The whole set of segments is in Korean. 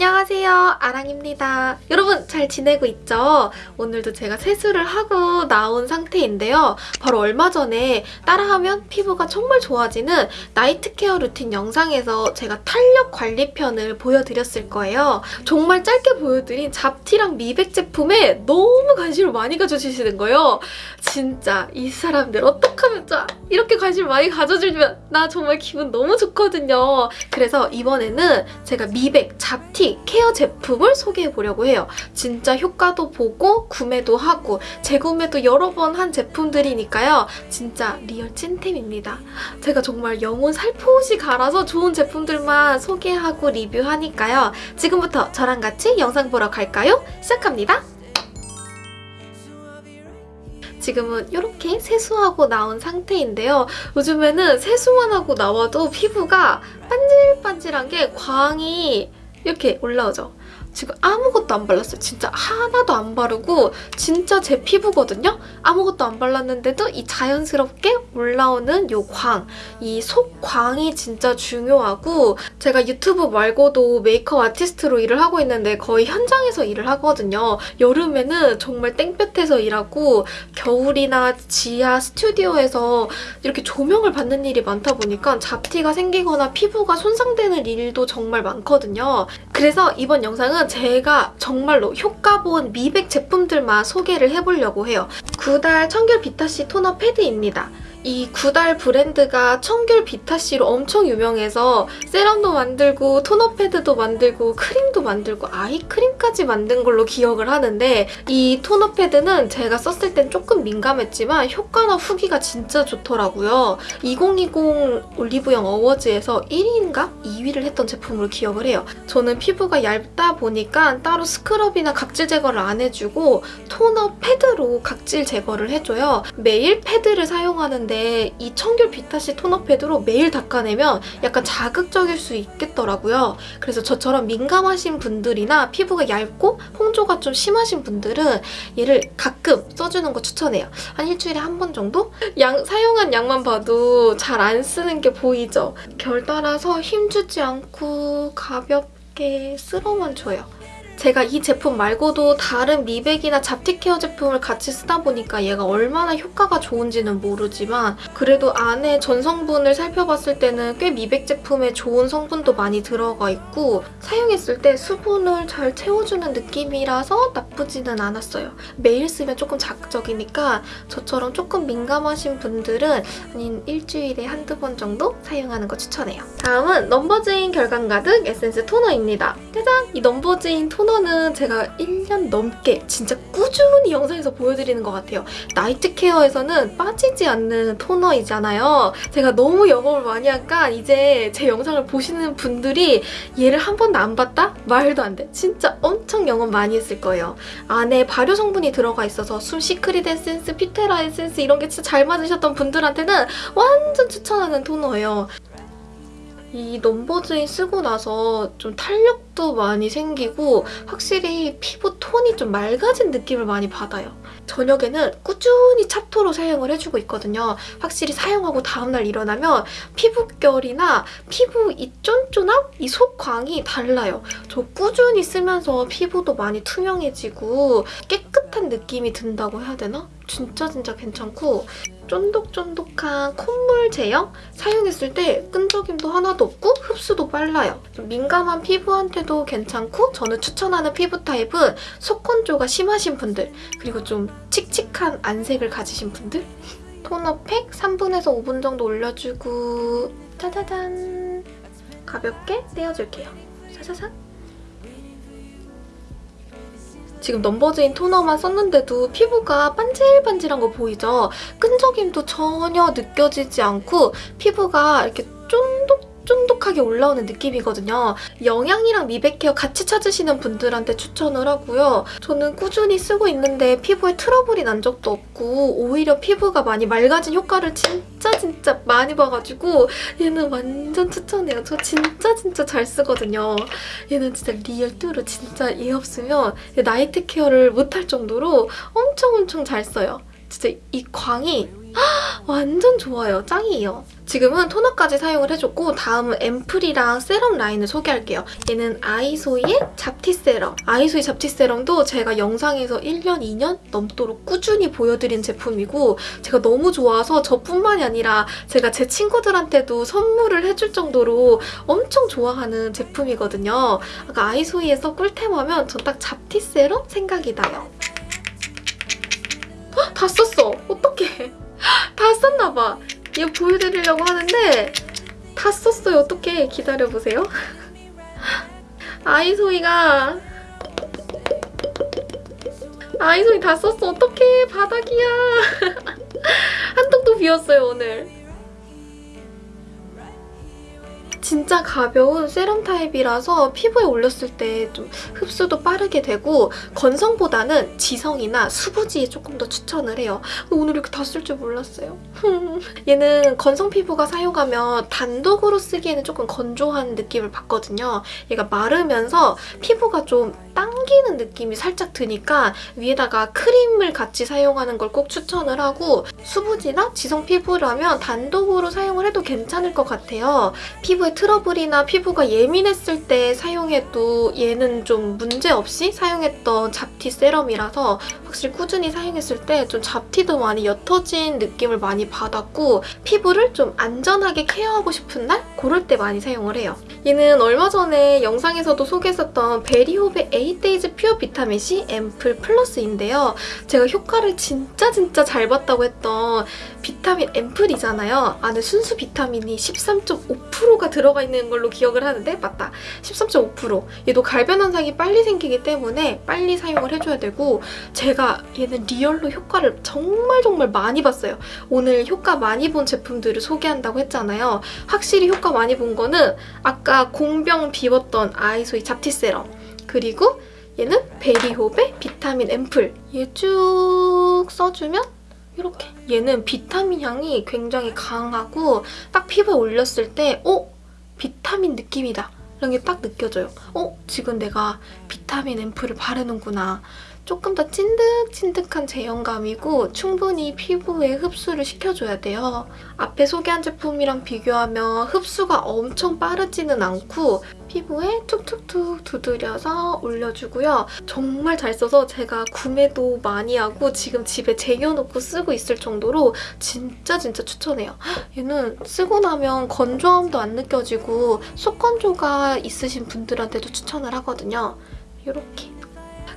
안녕하세요. 아랑입니다. 여러분 잘 지내고 있죠? 오늘도 제가 세수를 하고 나온 상태인데요. 바로 얼마 전에 따라하면 피부가 정말 좋아지는 night care routine 영상에서 제가 탄력 관리편을 보여드렸을 거예요. 정말 짧게 보여드린 잡티랑 미백 제품에 너무 관심을 많이 가져주시는 거예요. 진짜 이 사람들 어떡하면 자 이렇게 관심을 많이 가져주면 나 정말 기분 너무 좋거든요. 그래서 이번에는 제가 미백, 잡티 care 제품을 소개해보려고 해요. 진짜 효과도 보고 구매도 하고 재구매도 여러 번 한 제품들이니까요. 진짜 real 찐템입니다. 제가 정말 영혼 살포시 갈아서 좋은 제품들만 소개하고 리뷰하니까요. 지금부터 저랑 같이 영상 보러 갈까요? 시작합니다. 지금은 이렇게 세수하고 나온 상태인데요. 요즘에는 세수만 하고 나와도 피부가 반질반질한 게 광이 이렇게 올라오죠. 지금 아무것도 안 발랐어요. 진짜 하나도 안 바르고 진짜 제 피부거든요? 아무것도 안 발랐는데도 이 자연스럽게 올라오는 요 광, 이 속광이 진짜 중요하고 제가 유튜브 말고도 메이크업 아티스트로 일을 하고 있는데 거의 현장에서 일을 하거든요. 여름에는 정말 땡볕에서 일하고 겨울이나 지하 스튜디오에서 이렇게 조명을 받는 일이 많다 보니까 잡티가 생기거나 피부가 손상되는 일도 정말 많거든요. 그래서 이번 영상은 제가 정말로 효과 본 미백 제품들만 소개를 해보려고 해요. 구달 청결 비타C 토너 패드입니다. 이 구달 브랜드가 청귤 비타씨로 엄청 유명해서 세럼도 만들고 토너 패드도 만들고 크림도 만들고 아이크림까지 만든 걸로 기억을 하는데 이 토너 패드는 제가 썼을 땐 조금 민감했지만 효과나 후기가 진짜 좋더라고요. 2020 올리브영 어워즈에서 1위인가 2위를 했던 제품으로 기억을 해요. 저는 피부가 얇다 보니까 따로 스크럽이나 각질 제거를 안 해주고 토너 패드로 각질 제거를 해줘요. 매일 패드를 사용하는 있는데 이 청귤 비타시 토너 패드로 매일 닦아내면 약간 자극적일 수 있겠더라고요. 그래서 저처럼 민감하신 분들이나 피부가 얇고 홍조가 좀 심하신 분들은 얘를 가끔 써주는 거 추천해요. 한 일주일에 한 번 정도? 양, 사용한 양만 봐도 잘 안 쓰는 게 보이죠? 결 따라서 힘주지 않고 가볍게 쓸어만 줘요. 제가 이 제품 말고도 다른 미백이나 잡티 케어 제품을 같이 쓰다 보니까 얘가 얼마나 효과가 좋은지는 모르지만 그래도 안에 전성분을 살펴봤을 때는 꽤 미백 제품에 좋은 성분도 많이 들어가 있고 사용했을 때 수분을 잘 채워주는 느낌이라서 나쁘지는 않았어요. 매일 쓰면 조금 자극적이니까 저처럼 조금 민감하신 분들은 아닌 일주일에 한두 번 정도 사용하는 거 추천해요. 다음은 넘버즈인 결광 가득 에센스 토너입니다. 짜잔! 이 넘버즈인 토너 토너는 제가 1년 넘게 진짜 꾸준히 영상에서 보여드리는 것 같아요. 나이트 케어에서는 빠지지 않는 토너이잖아요. 제가 너무 영업을 많이 하니까 이제 제 영상을 보시는 분들이 얘를 한 번도 안 봤다? 말도 안 돼. 진짜 엄청 영업 많이 했을 거예요. 안에 발효 성분이 들어가 있어서 숨 시크릿 에센스, 피테라 에센스 이런 게 진짜 잘 맞으셨던 분들한테는 완전 추천하는 토너예요. 이 넘버즈인 쓰고 나서 좀 탄력도 많이 생기고 확실히 피부 톤이 좀 맑아진 느낌을 많이 받아요. 저녁에는 꾸준히 찹토로 사용을 해주고 있거든요. 확실히 사용하고 다음날 일어나면 피부결이나 피부 이 쫀쫀함? 이 속광이 달라요. 저 꾸준히 쓰면서 피부도 많이 투명해지고 깨끗한 느낌이 든다고 해야 되나? 진짜 진짜 괜찮고 쫀득쫀득한 콧물 제형? 사용했을 때 끈적임도 하나도 없고 흡수도 빨라요. 민감한 피부한테도 괜찮고 저는 추천하는 피부 타입은 속건조가 심하신 분들 그리고 좀 칙칙한 안색을 가지신 분들 토너 팩 3분에서 5분 정도 올려주고 짜자잔 가볍게 떼어줄게요. 짜자잔 지금 넘버즈인 토너만 썼는데도 피부가 반질반질한 거 보이죠? 끈적임도 전혀 느껴지지 않고 피부가 이렇게 쫀득 쫀득하게 올라오는 느낌이거든요. 영양이랑 미백 케어 같이 찾으시는 분들한테 추천을 하고요. 저는 꾸준히 쓰고 있는데 피부에 트러블이 난 적도 없고 오히려 피부가 많이 맑아진 효과를 진짜 진짜 많이 봐가지고 얘는 완전 추천해요. 저 진짜 진짜 잘 쓰거든요. 얘는 진짜 real true 진짜 얘 없으면 나이트 케어를 못할 정도로 엄청 엄청 잘 써요. 진짜 이 광이 완전 좋아요. 짱이에요. 지금은 토너까지 사용을 해줬고 다음은 앰플이랑 세럼 라인을 소개할게요. 얘는 아이소이의 잡티 세럼. 아이소이 잡티 세럼도 제가 영상에서 1년, 2년 넘도록 꾸준히 보여드린 제품이고 제가 너무 좋아서 저뿐만이 아니라 제가 제 친구들한테도 선물을 해줄 정도로 엄청 좋아하는 제품이거든요. 아까 아이소이에서 꿀템하면 전 딱 잡티 세럼 생각이 나요. 헉, 다 썼어. 어떡해. 다 썼나봐. 얘 보여드리려고 하는데 다 썼어요. 어떡해. 기다려보세요. 아이소이가 아이소이 다 썼어. 어떡해. 바닥이야. 한 통도 비었어요, 오늘. 진짜 가벼운 세럼 타입이라서 피부에 올렸을 때 좀 흡수도 빠르게 되고 건성보다는 지성이나 수부지에 조금 더 추천을 해요. 오늘 이렇게 다 쓸 줄 몰랐어요. 얘는 건성 피부가 사용하면 단독으로 쓰기에는 조금 건조한 느낌을 받거든요. 얘가 마르면서 피부가 좀 당기는 느낌이 살짝 드니까 위에다가 크림을 같이 사용하는 걸 꼭 추천을 하고 수부지나 지성 피부라면 단독으로 사용을 해도 괜찮을 것 같아요. 피부에 트러블이나 피부가 예민했을 때 사용해도 얘는 좀 문제없이 사용했던 잡티 세럼이라서 확실히 꾸준히 사용했을 때 좀 잡티도 많이 옅어진 느낌을 많이 받았고 피부를 좀 안전하게 케어하고 싶은 날? 그럴 때 많이 사용을 해요. 얘는 얼마 전에 영상에서도 소개했었던 베리홉의 8days 퓨어 비타민C 앰플 플러스인데요. 제가 효과를 진짜 진짜 잘 봤다고 했던 비타민 앰플이잖아요. 안에 순수 비타민이 13.5%가 들어가 있는 걸로 기억을 하는데 맞다. 13.5% 얘도 갈변 현상이 빨리 생기기 때문에 빨리 사용을 해줘야 되고 제가 얘는 real로 효과를 정말 정말 많이 봤어요. 오늘 효과 많이 본 제품들을 소개한다고 했잖아요. 확실히 효과 많이 본 거는 아까 공병 비웠던 아이소이 잡티 세럼 그리고 얘는 베리홉의 비타민 앰플 얘 쭉 써주면 이렇게 얘는 비타민 향이 굉장히 강하고 딱 피부에 올렸을 때 어? 비타민 느낌이다 이런 게 딱 느껴져요. 어? 지금 내가 비타민 앰플을 바르는구나. 조금 더 찐득찐득한 제형감이고 충분히 피부에 흡수를 시켜줘야 돼요. 앞에 소개한 제품이랑 비교하면 흡수가 엄청 빠르지는 않고 피부에 툭툭툭 두드려서 올려주고요. 정말 잘 써서 제가 구매도 많이 하고 지금 집에 쟁여놓고 쓰고 있을 정도로 진짜 진짜 추천해요. 얘는 쓰고 나면 건조함도 안 느껴지고 속건조가 있으신 분들한테도 추천을 하거든요. 이렇게.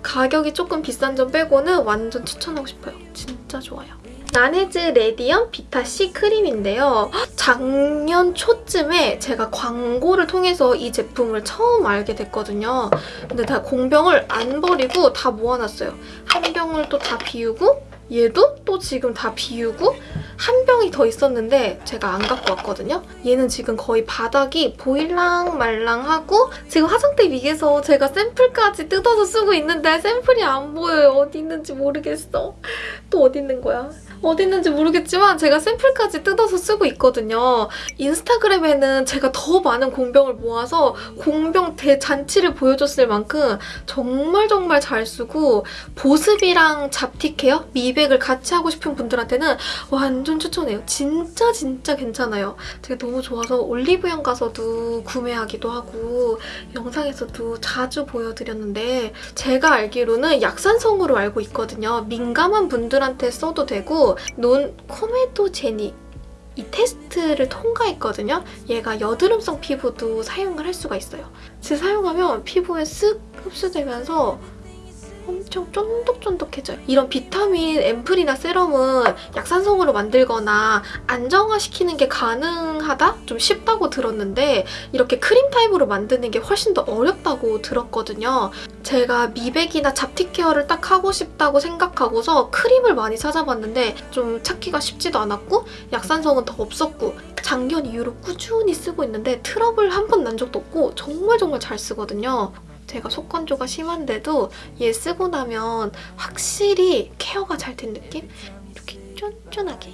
가격이 조금 비싼 점 빼고는 완전 추천하고 싶어요. 진짜 좋아요. 나네즈 레디언 비타C 크림인데요. 작년 초쯤에 제가 광고를 통해서 이 제품을 처음 알게 됐거든요. 근데 다 공병을 안 버리고 다 모아놨어요. 한 병을 또 다 비우고 얘도 또 지금 다 비우고 한 병이 더 있었는데 제가 안 갖고 왔거든요. 얘는 지금 거의 바닥이 보일랑 말랑하고 지금 화장대 위에서 제가 샘플까지 뜯어서 쓰고 있는데 샘플이 안 보여요. 어디 있는지 모르겠어. 또 어디 있는 거야? 어디 있는지 모르겠지만 제가 샘플까지 뜯어서 쓰고 있거든요. 인스타그램에는 제가 더 많은 공병을 모아서 공병 대잔치를 보여줬을 만큼 정말 정말 잘 쓰고 보습이랑 잡티 케어, 미백을 같이 하고 싶은 분들한테는 완전 추천해요. 진짜 진짜 괜찮아요. 제가 너무 좋아서 올리브영 가서도 구매하기도 하고 영상에서도 자주 보여드렸는데 제가 알기로는 약산성으로 알고 있거든요. 민감한 분들한테 써도 되고 논 코메도제닉 이 테스트를 통과했거든요. 얘가 여드름성 피부도 사용을 할 수가 있어요. 즉 사용하면 피부에 쓱 흡수되면서 엄청 쫀득쫀득해져요. 이런 비타민 앰플이나 세럼은 약산성으로 만들거나 안정화시키는 게 가능하다? 좀 쉽다고 들었는데 이렇게 크림 타입으로 만드는 게 훨씬 더 어렵다고 들었거든요. 제가 미백이나 잡티 케어를 딱 하고 싶다고 생각하고서 크림을 많이 찾아봤는데 좀 찾기가 쉽지도 않았고 약산성은 더 없었고 작년 이후로 꾸준히 쓰고 있는데 트러블 한 번 난 적도 없고 정말 정말 잘 쓰거든요. 제가 속건조가 심한데도 얘 쓰고 나면 확실히 케어가 잘 된 느낌? 이렇게 쫀쫀하게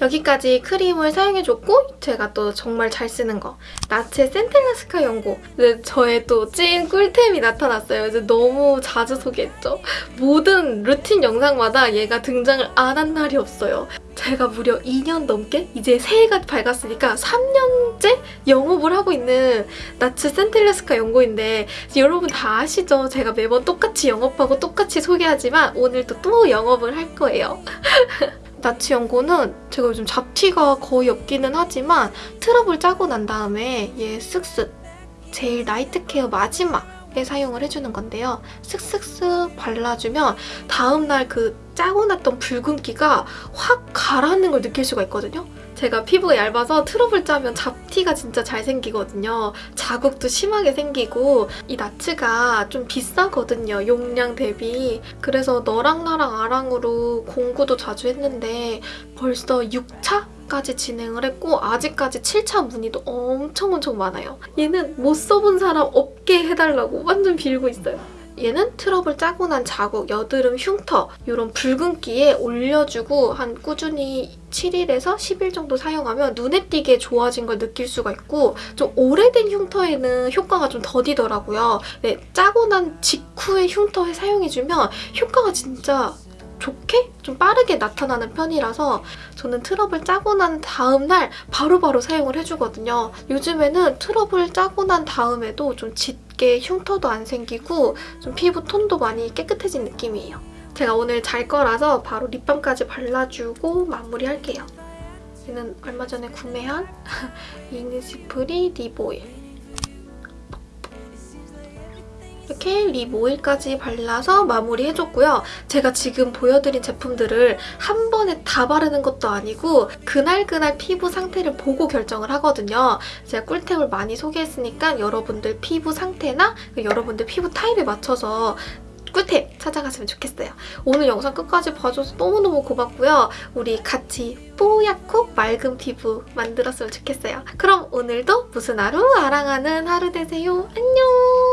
여기까지 크림을 사용해줬고 제가 또 정말 잘 쓰는 거 나츠 센텔라스카 연고 네, 저의 또 찐 꿀템이 나타났어요. 이제 너무 자주 소개했죠. 모든 루틴 영상마다 얘가 등장을 안 한 날이 없어요. 제가 무려 2년 넘게 이제 새해가 밝았으니까 3년째 영업을 하고 있는 나츠 센텔라스카 연고인데 여러분 다 아시죠? 제가 매번 똑같이 영업하고 똑같이 소개하지만 오늘도 또 영업을 할 거예요. 나츠 연고는 제가 요즘 잡티가 거의 없기는 하지만 트러블 짜고 난 다음에 얘 쓱쓱 제일 나이트 케어 마지막 에 사용을 해주는 건데요. 쓱쓱쓱 발라주면 다음날 그 짜고 났던 붉은기가 확 가라앉는 걸 느낄 수가 있거든요. 제가 피부가 얇아서 트러블 짜면 잡티가 진짜 잘 생기거든요. 자국도 심하게 생기고 이 나츠가 좀 비싸거든요. 용량 대비. 그래서 너랑 나랑 아랑으로 공구도 자주 했는데 벌써 6차까지 진행을 했고 아직까지 7차 문의도 엄청 엄청 많아요. 얘는 못 써본 사람 없게 해달라고 완전 빌고 있어요. 얘는 트러블 짜고 난 자국, 여드름 흉터 이런 붉은기에 올려주고 한 꾸준히 7일에서 10일 정도 사용하면 눈에 띄게 좋아진 걸 느낄 수가 있고 좀 오래된 흉터에는 효과가 좀 더디더라고요. 네, 짜고 난 직후에 흉터에 사용해주면 효과가 진짜 좋게 좀 빠르게 나타나는 편이라서 저는 트러블 짜고 난 다음 날 바로바로 사용을 해주거든요. 요즘에는 트러블 짜고 난 다음에도 좀 짙게 흉터도 안 생기고 좀 피부 톤도 많이 깨끗해진 느낌이에요. 제가 오늘 잘 거라서 바로 립밤까지 발라주고 마무리할게요. 얘는 얼마 전에 구매한 이니스프리 립 오일. 이렇게 립 오일까지 발라서 마무리해줬고요. 제가 지금 보여드린 제품들을 한 번에 다 바르는 것도 아니고 그날그날 피부 상태를 보고 결정을 하거든요. 제가 꿀템을 많이 소개했으니까 여러분들 피부 상태나 여러분들 피부 타입에 맞춰서 꿀템 찾아갔으면 좋겠어요. 오늘 영상 끝까지 봐줘서 너무너무 고맙고요. 우리 같이 뽀얗고 맑은 피부 만들었으면 좋겠어요. 그럼 오늘도 무슨 하루 아랑하는 하루 되세요. 안녕!